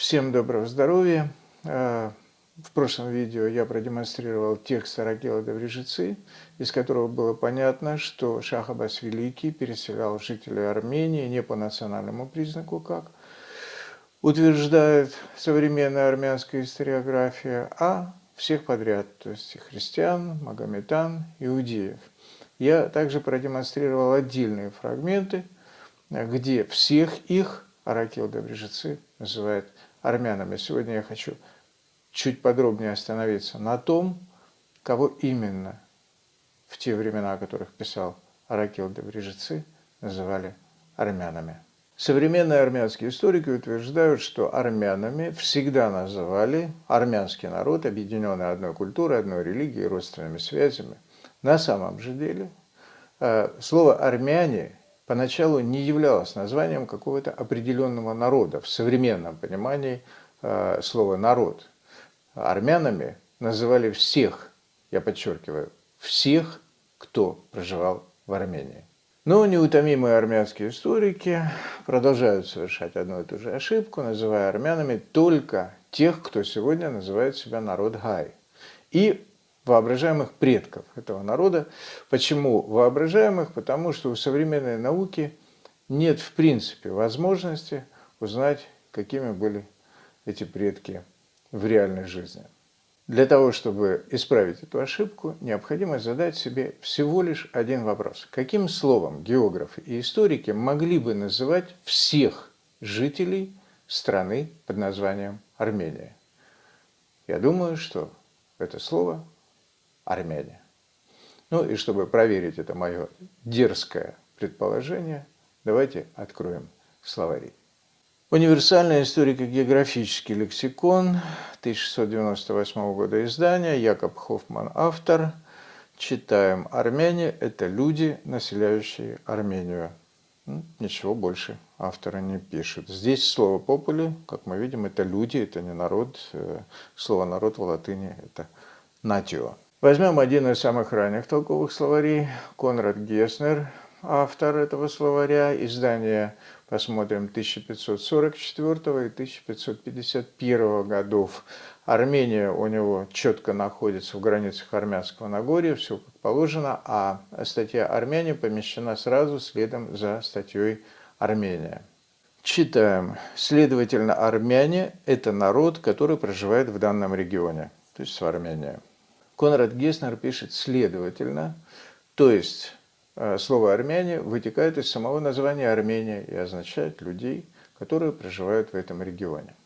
Всем доброго здоровья! Э, в прошлом видео я продемонстрировал текст Аракела Доврежицы, из которого было понятно, что Шах Аббас Великий переселял жителей Армении не по национальному признаку, как утверждает современная армянская историография, а всех подряд, то есть христиан, магометан, иудеев. Я также продемонстрировал отдельные фрагменты, где всех их Аракел Добрежицы называет армянами. Сегодня я хочу чуть подробнее остановиться на том, кого именно в те времена, о которых писал Аракел Добрежицы, называли армянами. Современные армянские историки утверждают, что армянами всегда называли армянский народ, объединенный одной культурой, одной религией, родственными связями. На самом же деле э, слово «армяне» поначалу не являлось названием какого-то определенного народа в современном понимании э, слова «народ». Армянами называли всех, я подчеркиваю, всех, кто проживал в Армении. Но неутомимые армянские историки продолжают совершать одну и ту же ошибку, называя армянами только тех, кто сегодня называет себя народ Гай. И воображаемых предков этого народа. Почему воображаемых? Потому что у современной науки нет в принципе возможности узнать, какими были эти предки в реальной жизни. Для того, чтобы исправить эту ошибку, необходимо задать себе всего лишь один вопрос. Каким словом географы и историки могли бы называть всех жителей страны под названием Армения? Я думаю, что это слово армяне. Ну и чтобы проверить это мое дерзкое предположение, давайте откроем словари. Универсальный историко-географический лексикон 1698 года издания, Якоб Хоффман автор. Читаем «Армяне – это люди, населяющие Армению». Ну, ничего больше автора не пишет. Здесь слово «попули», как мы видим, это люди, это не народ. Э, слово «народ» в латыни – это «натио». Возьмем один из самых ранних толковых словарей, Конрад Геснер, автор этого словаря, издание, посмотрим, 1544 и 1551 годов. Армения у него четко находится в границах Армянского Нагорья, все как положено, а статья «Армяне» помещена сразу следом за статьей «Армения». Читаем. Следовательно, армяне – это народ, который проживает в данном регионе, то есть в Армении. Конрад Геснер пишет «следовательно», то есть э, слово «армяне» вытекает из самого названия Армения и означает людей, которые проживают в этом регионе.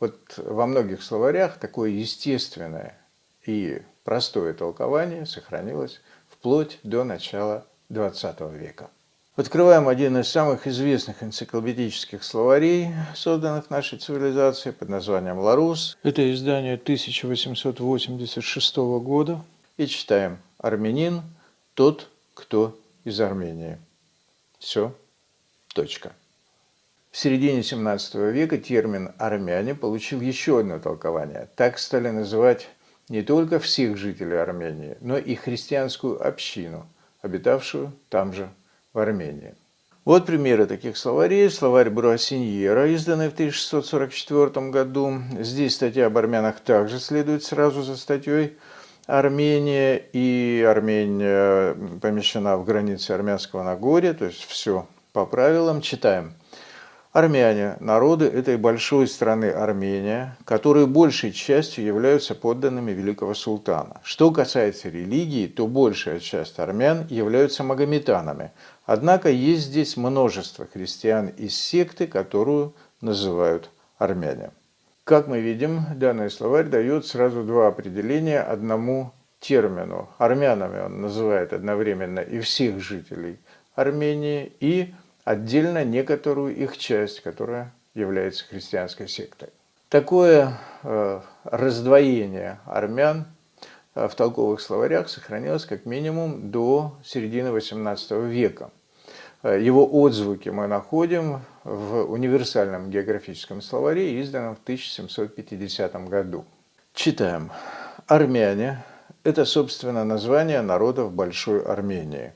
Вот во многих словарях такое естественное и простое толкование сохранилось вплоть до начала XX века. Открываем один из самых известных энциклопедических словарей, созданных нашей цивилизацией, под названием «Ларус». Это издание 1886 года. И читаем «Армянин – тот, кто из Армении». Все. Точка. В середине 17 века термин «армяне» получил еще одно толкование. Так стали называть не только всех жителей Армении, но и христианскую общину, обитавшую там же в Армении. Вот примеры таких словарей. Словарь Бруассиньера, изданный в 1644 году. Здесь статья об армянах также следует сразу за статьей Армения. И Армения помещена в границе Армянского Нагорья, то есть все по правилам. Читаем. Армяне – народы этой большой страны Армения, которые большей частью являются подданными великого султана. Что касается религии, то большая часть армян являются магометанами. Однако есть здесь множество христиан из секты, которую называют армяне. Как мы видим, данный словарь дает сразу два определения одному термину. Армянами он называет одновременно и всех жителей Армении, и отдельно некоторую их часть, которая является христианской сектой. Такое э, раздвоение армян э, в толковых словарях сохранилось как минимум до середины XVIII века. Э, его отзвуки мы находим в универсальном географическом словаре, изданном в 1750 году. Читаем. Армяне – это, собственно, название народов Большой Армении,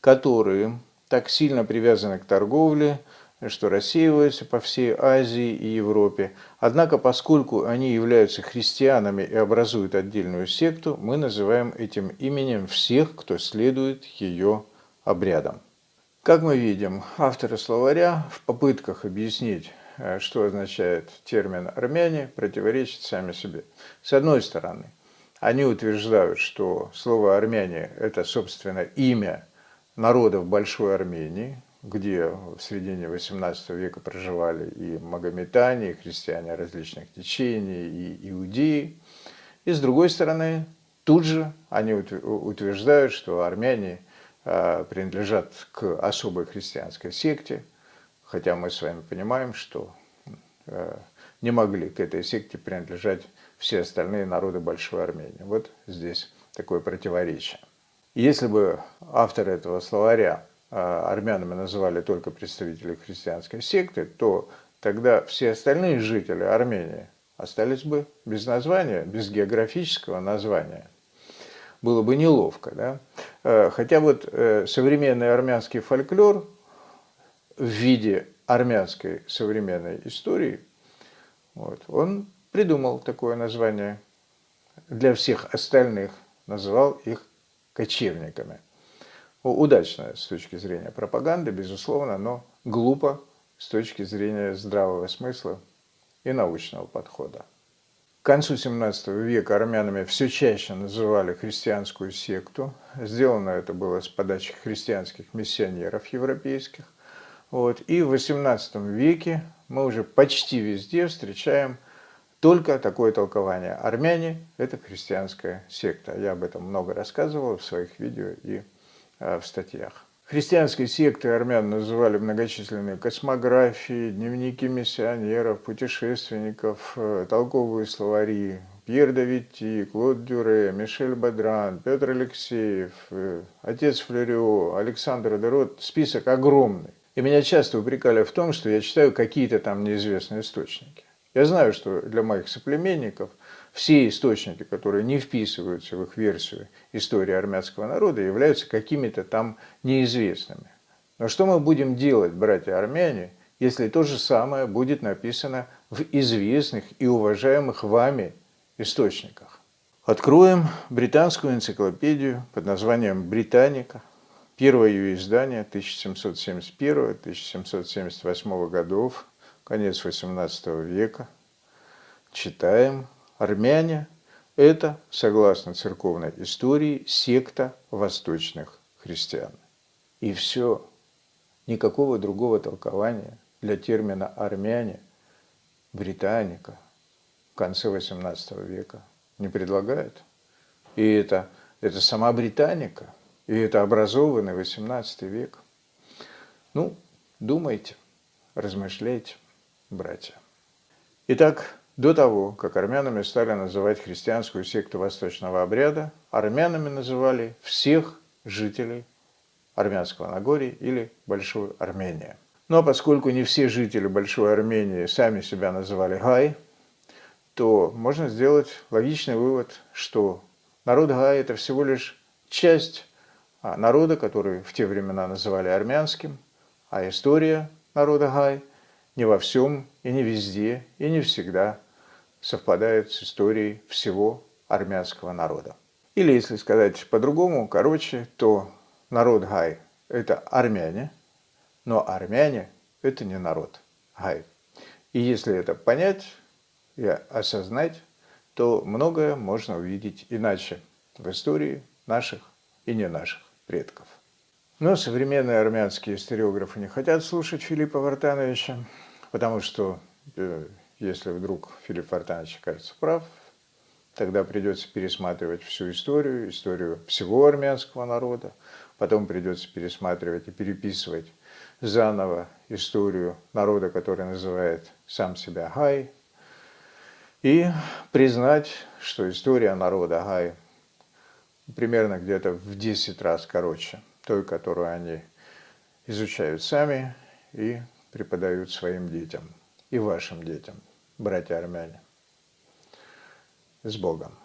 которые так сильно привязаны к торговле, что рассеиваются по всей Азии и Европе. Однако, поскольку они являются христианами и образуют отдельную секту, мы называем этим именем всех, кто следует ее обрядам. Как мы видим, авторы словаря в попытках объяснить, э, что означает термин «армяне», противоречат сами себе. С одной стороны, они утверждают, что слово «армяне» – это, собственно, имя народов Большой Армении, где в середине XVIII века проживали и магометане, и христиане различных течений, и иудеи. И с другой стороны, тут же они утверждают, что армяне а, принадлежат к особой христианской секте, хотя мы с вами понимаем, что а, не могли к этой секте принадлежать все остальные народы Большой Армении. Вот здесь такое противоречие. Если бы авторы этого словаря а, армянами называли только представителей христианской секты, то тогда все остальные жители Армении остались бы без названия, без географического названия. Было бы неловко. Да? А, хотя вот э, современный армянский фольклор в виде армянской современной истории, вот, он придумал такое название для всех остальных, называл их кочевниками – удачно с точки зрения пропаганды, безусловно, но глупо с точки зрения здравого смысла и научного подхода. К концу XVII века армянами все чаще называли христианскую секту. Сделано это было с подачи христианских миссионеров европейских. Вот. И в XVIII веке мы уже почти везде встречаем только такое толкование. Армяне – это христианская секта. Я об этом много рассказывал в своих видео и Э, в статьях. Христианской сектой армян называли многочисленные космографии, дневники миссионеров, путешественников, э, толковые словари, Пьер Давидти, Клод Дюре, Мишель Бадран, Петр Алексеев, э, отец Флерио, Александр Дерот. Список огромный. И меня часто упрекали в том, что я читаю какие-то там неизвестные источники. Я знаю, что для моих соплеменников все источники, которые не вписываются в их версию истории армянского народа, являются какими-то там неизвестными. Но что мы будем делать, братья-армяне, если то же самое будет написано в известных и уважаемых вами источниках? Откроем британскую энциклопедию под названием «Британика», первое ее издание 1771-1778 годов, конец XVIII века. Читаем Армяне – это, согласно церковной истории, секта восточных христиан. И все. Никакого другого толкования для термина «армяне» британика в конце XVIII века не предлагает. И это, это сама британика, и это образованный XVIII век. Ну, думайте, размышляйте, братья. Итак, до того, как армянами стали называть христианскую секту восточного обряда, армянами называли всех жителей Армянского Нагорья или Большой Армении. А поскольку не все жители Большой Армении сами себя называли Гай, то можно сделать логичный вывод, что народ Гай – это всего лишь часть а, народа, который в те времена называли армянским, а история народа Гай не во всем и не везде и не всегда совпадает с историей всего армянского народа. Или, если сказать по-другому, короче, то народ Гай – это армяне, но армяне – это не народ Гай. И если это понять и осознать, то многое можно увидеть иначе в истории наших и не наших предков. Но современные армянские историографы не хотят слушать Филиппа Вартановича, потому что э, если вдруг Филипп Фортанович окажется прав, тогда придется пересматривать всю историю, историю всего армянского народа, потом придется пересматривать и переписывать заново историю народа, который называет сам себя Хай, и признать, что история народа Хай примерно где-то в 10 раз короче той, которую они изучают сами и преподают своим детям и вашим детям братья армяне. С Богом!